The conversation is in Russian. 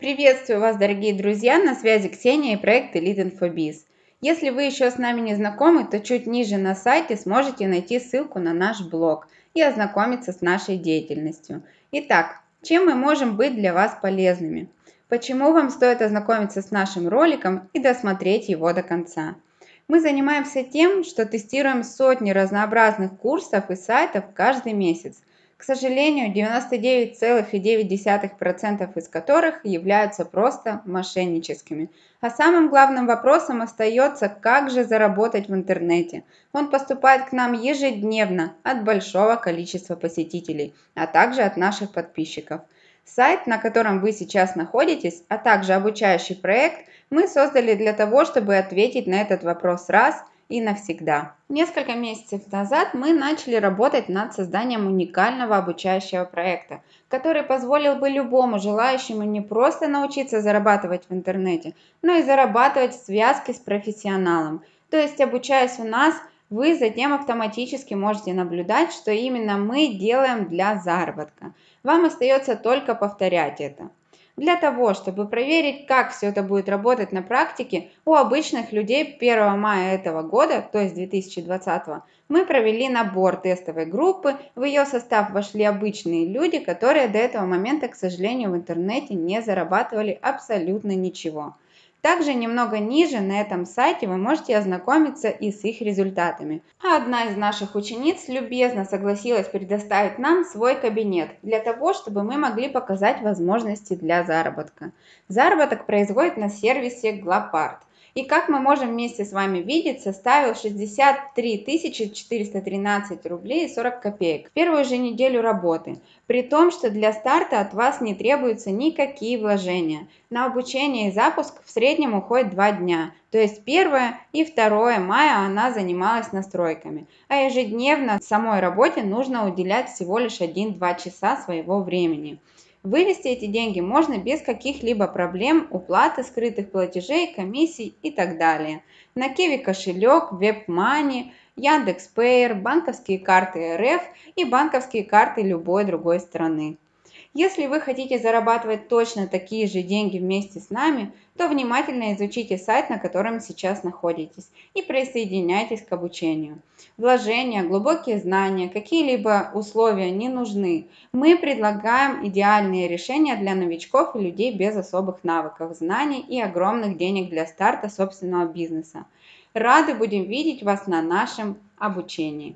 Приветствую вас, дорогие друзья! На связи Ксения и проект Elite InfoBiz. Если вы еще с нами не знакомы, то чуть ниже на сайте сможете найти ссылку на наш блог и ознакомиться с нашей деятельностью. Итак, чем мы можем быть для вас полезными? Почему вам стоит ознакомиться с нашим роликом и досмотреть его до конца? Мы занимаемся тем, что тестируем сотни разнообразных курсов и сайтов каждый месяц – к сожалению, 99,9% из которых являются просто мошенническими. А самым главным вопросом остается, как же заработать в интернете. Он поступает к нам ежедневно от большого количества посетителей, а также от наших подписчиков. Сайт, на котором вы сейчас находитесь, а также обучающий проект мы создали для того, чтобы ответить на этот вопрос раз – и навсегда. Несколько месяцев назад мы начали работать над созданием уникального обучающего проекта, который позволил бы любому желающему не просто научиться зарабатывать в интернете, но и зарабатывать в связке с профессионалом. То есть обучаясь у нас, вы затем автоматически можете наблюдать, что именно мы делаем для заработка. Вам остается только повторять это. Для того, чтобы проверить, как все это будет работать на практике, у обычных людей 1 мая этого года, то есть 2020, мы провели набор тестовой группы. В ее состав вошли обычные люди, которые до этого момента, к сожалению, в интернете не зарабатывали абсолютно ничего. Также немного ниже на этом сайте вы можете ознакомиться и с их результатами. А одна из наших учениц любезно согласилась предоставить нам свой кабинет для того, чтобы мы могли показать возможности для заработка. Заработок производит на сервисе Glapart и как мы можем вместе с вами видеть, составил 63 413 рублей и 40 копеек в первую же неделю работы, при том, что для старта от вас не требуются никакие вложения. На обучение и запуск в среднем уходит 2 дня, то есть 1 и 2 мая она занималась настройками, а ежедневно самой работе нужно уделять всего лишь 1-2 часа своего времени. Вывести эти деньги можно без каких-либо проблем, уплаты скрытых платежей, комиссий и так далее. На Киви кошелек, WebMoney, Яндекс.Пейер, банковские карты РФ и банковские карты любой другой страны. Если вы хотите зарабатывать точно такие же деньги вместе с нами, то внимательно изучите сайт, на котором сейчас находитесь, и присоединяйтесь к обучению. Вложения, глубокие знания, какие-либо условия не нужны. Мы предлагаем идеальные решения для новичков и людей без особых навыков, знаний и огромных денег для старта собственного бизнеса. Рады будем видеть вас на нашем обучении.